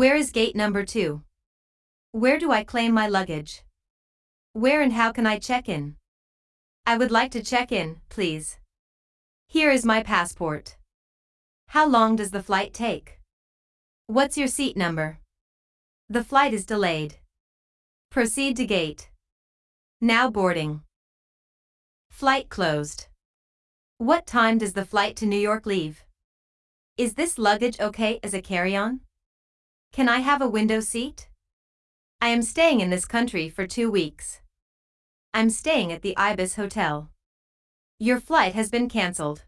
Where is gate number 2? Where do I claim my luggage? Where and how can I check in? I would like to check in, please. Here is my passport. How long does the flight take? What's your seat number? The flight is delayed. Proceed to gate. Now boarding. Flight closed. What time does the flight to New York leave? Is this luggage okay as a carry-on? Can I have a window seat? I am staying in this country for two weeks. I'm staying at the Ibis Hotel. Your flight has been cancelled.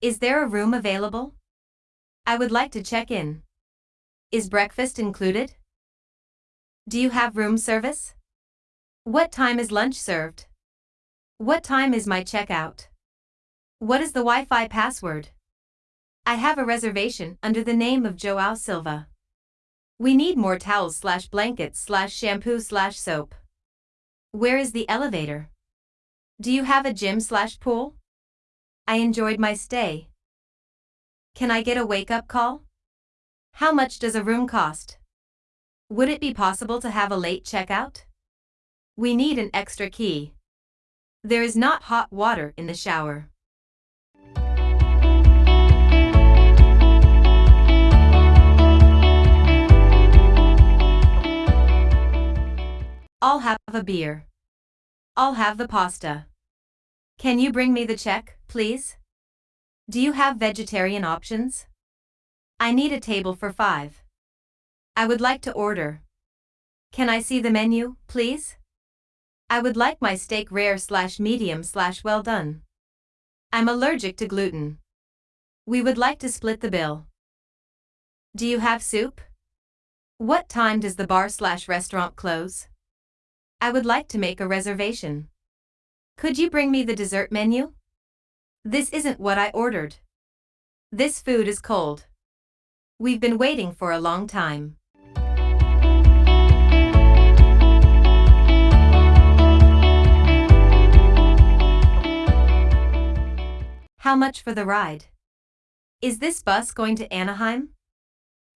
Is there a room available? I would like to check in. Is breakfast included? Do you have room service? What time is lunch served? What time is my checkout? What is the Wi-Fi password? I have a reservation under the name of Joao Silva. We need more towels slash blankets slash shampoo slash soap. Where is the elevator? Do you have a gym slash pool? I enjoyed my stay. Can I get a wake-up call? How much does a room cost? Would it be possible to have a late checkout? We need an extra key. There is not hot water in the shower. I'll have a beer. I'll have the pasta. Can you bring me the check, please? Do you have vegetarian options? I need a table for five. I would like to order. Can I see the menu, please? I would like my steak rare slash medium slash well done. I'm allergic to gluten. We would like to split the bill. Do you have soup? What time does the bar slash restaurant close? I would like to make a reservation. Could you bring me the dessert menu? This isn't what I ordered. This food is cold. We've been waiting for a long time. How much for the ride? Is this bus going to Anaheim?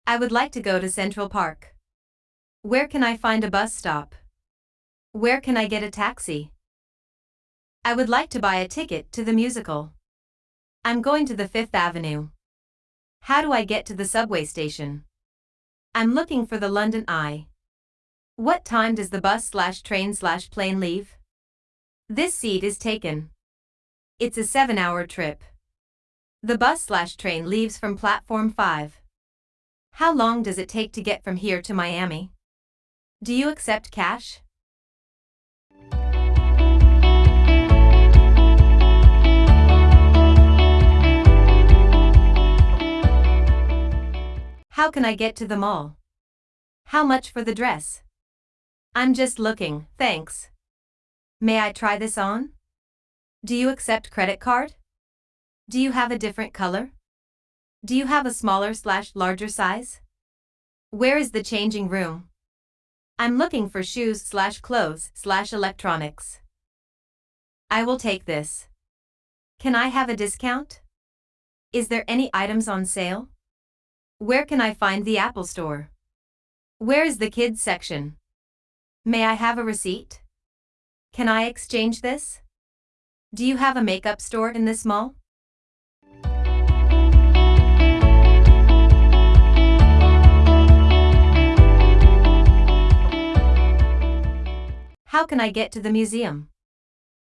I would like to go to Central Park. Where can I find a bus stop? Where can I get a taxi? I would like to buy a ticket to the musical. I'm going to the Fifth Avenue. How do I get to the subway station? I'm looking for the London Eye. What time does the bus slash train slash plane leave? This seat is taken. It's a seven-hour trip. The bus slash train leaves from platform 5. How long does it take to get from here to Miami? Do you accept cash? How can I get to the mall? How much for the dress? I'm just looking, thanks. May I try this on? Do you accept credit card? Do you have a different color? Do you have a smaller slash larger size? Where is the changing room? I'm looking for shoes slash clothes slash electronics. I will take this. Can I have a discount? Is there any items on sale? Where can I find the Apple Store? Where is the kids section? May I have a receipt? Can I exchange this? Do you have a makeup store in this mall? How can I get to the museum?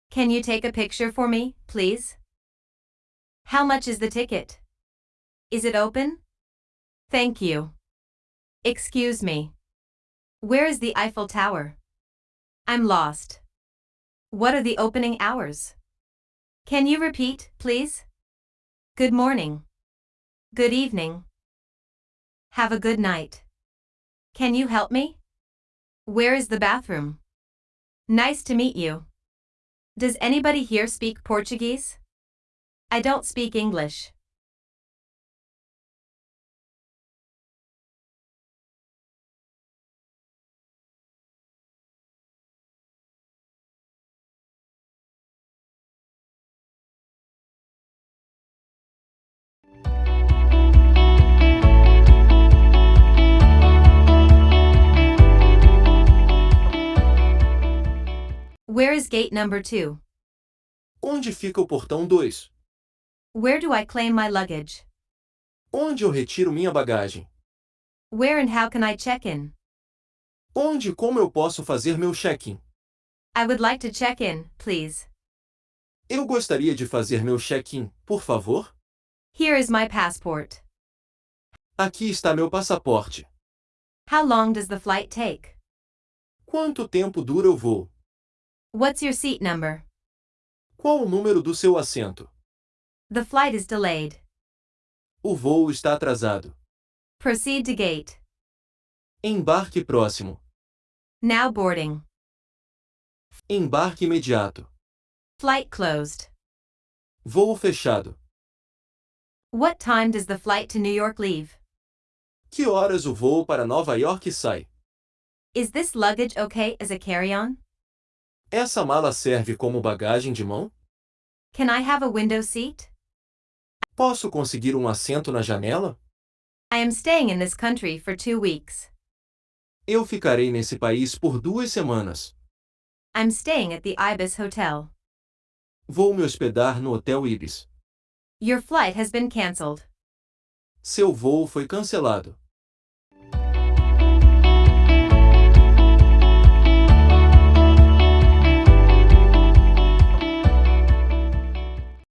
Can you take a picture for me, please? How much is the ticket? Is it open? Thank you. Excuse me. Where is the Eiffel Tower? I'm lost. What are the opening hours? Can you repeat, please? Good morning. Good evening. Have a good night. Can you help me? Where is the bathroom? Nice to meet you. Does anybody here speak Portuguese? I don't speak English. Where is gate number 2? Onde fica o portão 2? Where do I claim my luggage? Onde eu retiro minha bagagem? Where and how can I check in? Onde e como eu posso fazer meu check-in? I would like to check in, please. Eu gostaria de fazer meu check-in, por favor? Here is my passport. Aqui está meu passaporte. How long does the flight take? Quanto tempo dura o voo? What's your seat number? Qual o número do seu assento? The flight is delayed. O voo está atrasado. Proceed to gate. Embarque próximo. Now boarding. Embarque imediato. Flight closed. Voo fechado. What time does the flight to New York leave? Que horas o voo para Nova York sai? Is this luggage okay as a carry-on? Essa mala serve como bagagem de mão? Can I have a window seat? Posso conseguir um assento na janela? I am staying in this country for two weeks. Eu ficarei nesse país por duas semanas. I'm staying at the Ibis Hotel. Vou me hospedar no Hotel Ibis. Your flight has been cancelled. Seu voo foi cancelado.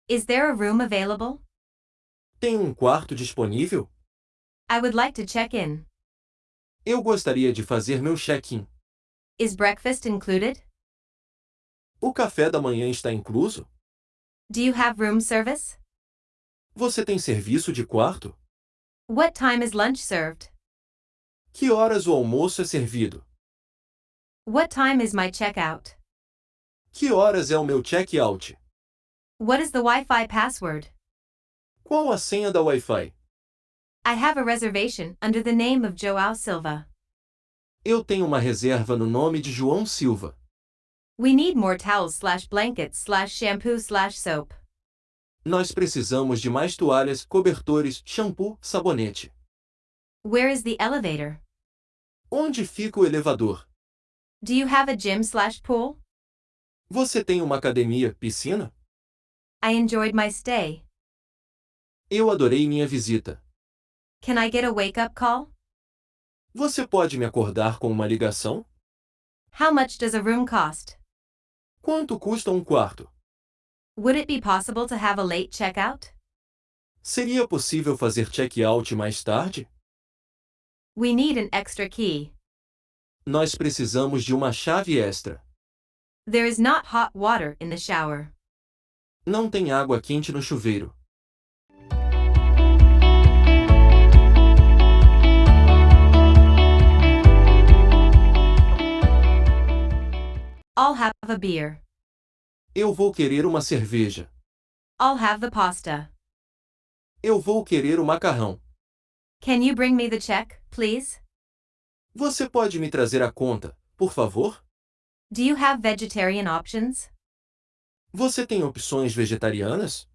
Is there a room available? Tem um quarto disponível? I would like to check in. Eu gostaria de fazer meu check-in. Is breakfast included? O café da manhã está incluso? Do you have room service? Você tem serviço de quarto? What time is lunch served? Que horas o almoço é servido? What time is my checkout? Que horas é o meu check-out? What is the Wi-Fi password? Qual a senha da Wi-Fi? I have a reservation under the name of Joao Silva. Eu tenho uma reserva no nome de João Silva. We need more towels slash blankets slash shampoo slash soap. Nós precisamos de mais toalhas, cobertores, shampoo, sabonete. Where is the elevator? Onde fica o elevador? Do you have a gym slash pool? Você tem uma academia, piscina? I enjoyed my stay. Eu adorei minha visita. Can I get a wake-up call? Você pode me acordar com uma ligação? How much does a room cost? Quanto custa um quarto? Would it be possible to have a late checkout? Seria possível fazer check-out mais tarde? We need an extra key. Nós precisamos de uma chave extra. There is not hot water in the shower. Não tem água quente no chuveiro. I'll have a beer. Eu vou querer uma cerveja. I'll have the pasta. Eu vou querer o macarrão. Can you bring me the check, please? Você pode me trazer a conta, por favor? Do you have vegetarian options? Você tem opções vegetarianas?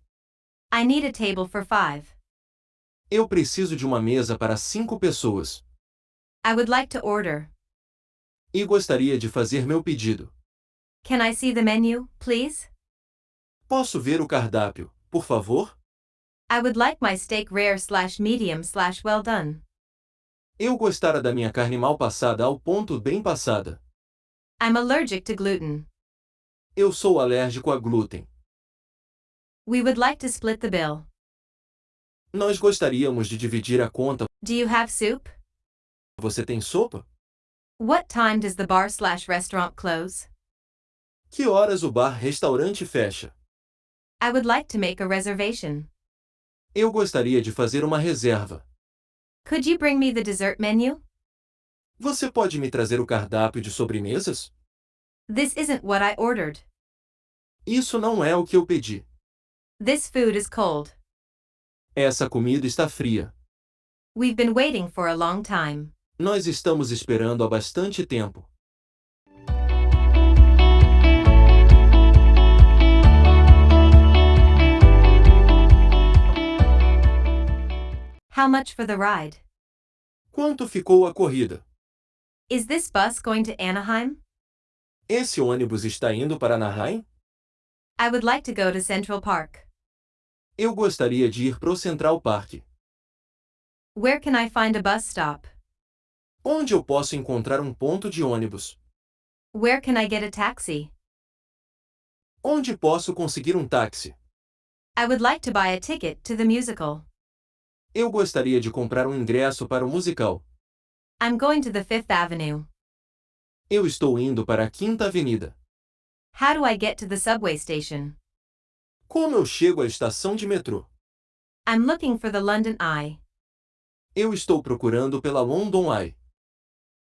I need a table for five. Eu preciso de uma mesa para cinco pessoas. I would like to order. E gostaria de fazer meu pedido. Can I see the menu, please? Posso ver o cardápio, por favor? I would like my steak rare slash medium slash well done. Eu gostara da minha carne mal passada ao ponto bem passada. I'm allergic to gluten. Eu sou alérgico a glúten. We would like to split the bill. Nós gostaríamos de dividir a conta. Do you have soup? Você tem sopa? What time does the bar slash restaurant close? Que horas o bar-restaurante fecha? I would like to make a reservation. Eu gostaria de fazer uma reserva. Could you bring me the dessert menu? Você pode me trazer o cardápio de sobremesas? This isn't what I ordered. Isso não é o que eu pedi. This food is cold. Essa comida está fria. We've been waiting for a long time. Nós estamos esperando há bastante tempo. How much for the ride? Quanto ficou a corrida? Is this bus going to Anaheim? Esse ônibus está indo para Anaheim? I would like to go to Central Park. Eu gostaria de ir pro Central Park. Where can I find a bus stop? Onde eu posso encontrar um ponto de ônibus? Where can I get a taxi? Onde posso conseguir um táxi? I would like to buy a ticket to the musical. Eu gostaria de comprar um ingresso para o musical. I'm going to the Fifth Avenue. Eu estou indo para a Quinta Avenida. How do I get to the subway station? Como eu chego à estação de metrô? I'm looking for the London Eye. Eu estou procurando pela London Eye.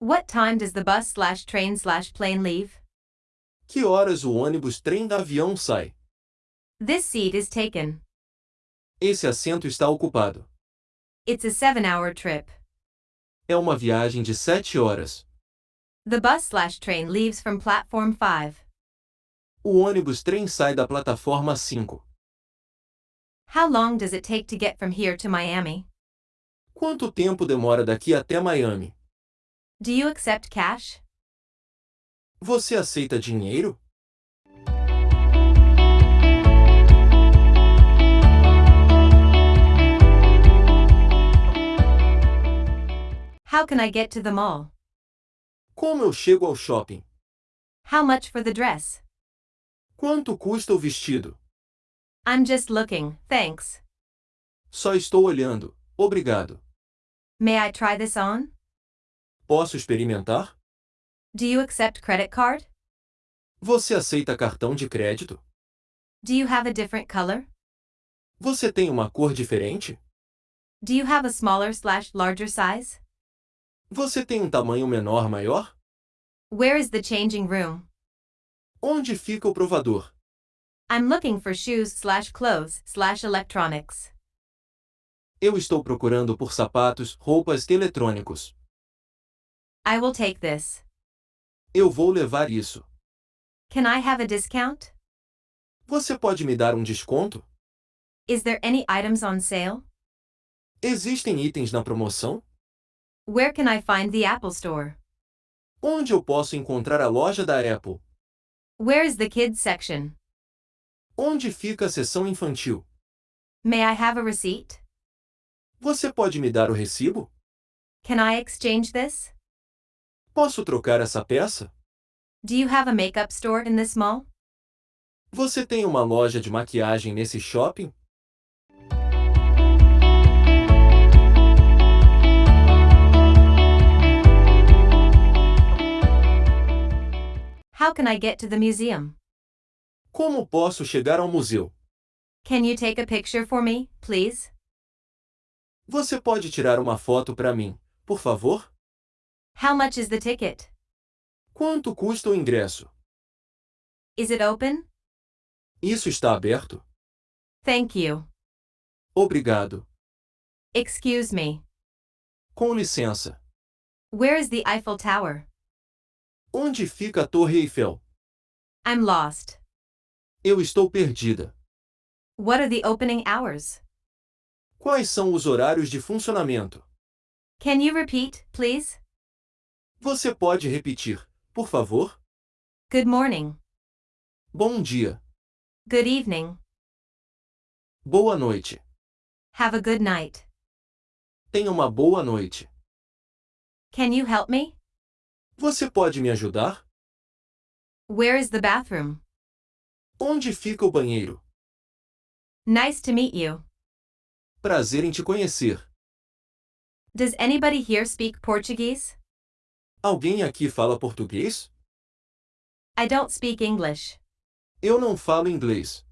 What time does the bus slash train slash plane leave? Que horas o ônibus trem da avião sai? This seat is taken. Esse assento está ocupado. It's a seven hour trip. É uma viagem de sete horas. The bus slash train leaves from platform 5. O ônibus trem sai da plataforma 5. How long does it take to get from here to Miami? Quanto tempo demora daqui até Miami? Do you accept cash? Você aceita dinheiro? How can I get to the mall? Como eu chego ao shopping? How much for the dress? Quanto custa o vestido? I'm just looking, thanks. Só estou olhando. Obrigado. May I try this on? Posso experimentar? Do you accept credit card? Você aceita cartão de crédito? Do you have a different color? Você tem uma cor diferente? Do you have a smaller slash larger size? Você tem um tamanho menor maior? Where is the changing room? Onde fica o provador? I'm looking for shoes slash clothes slash electronics. Eu estou procurando por sapatos, roupas e eletrônicos. I will take this. Eu vou levar isso. Can I have a discount? Você pode me dar um desconto? Is there any items on sale? Existem itens na promoção? Where can I find the Apple Store? Onde eu posso encontrar a loja da Apple? Where is the kids section? Onde fica a seção infantil? May I have a receipt? Você pode me dar o recibo? Can I exchange this? Posso trocar essa peça? Do you have a makeup store in this mall? Você tem uma loja de maquiagem nesse shopping? How can I get to the museum? Como posso chegar ao museu? Can you take a picture for me, please? Você pode tirar uma foto para mim, por favor? How much is the ticket? Quanto custa o ingresso? Is it open? Isso está aberto? Thank you. Obrigado. Excuse me. Com licença. Where is the Eiffel Tower? Onde fica a Torre Eiffel? I'm lost. Eu estou perdida. What are the opening hours? Quais são os horários de funcionamento? Can you repeat, please? Você pode repetir, por favor? Good morning. Bom dia. Good evening. Boa noite. Have a good night. Tenha uma boa noite. Can you help me? Você pode me ajudar? Where is the bathroom? Onde fica o banheiro? Nice to meet you. Prazer em te conhecer. Does anybody here speak Portuguese? Alguém aqui fala português? I don't speak English. Eu não falo inglês.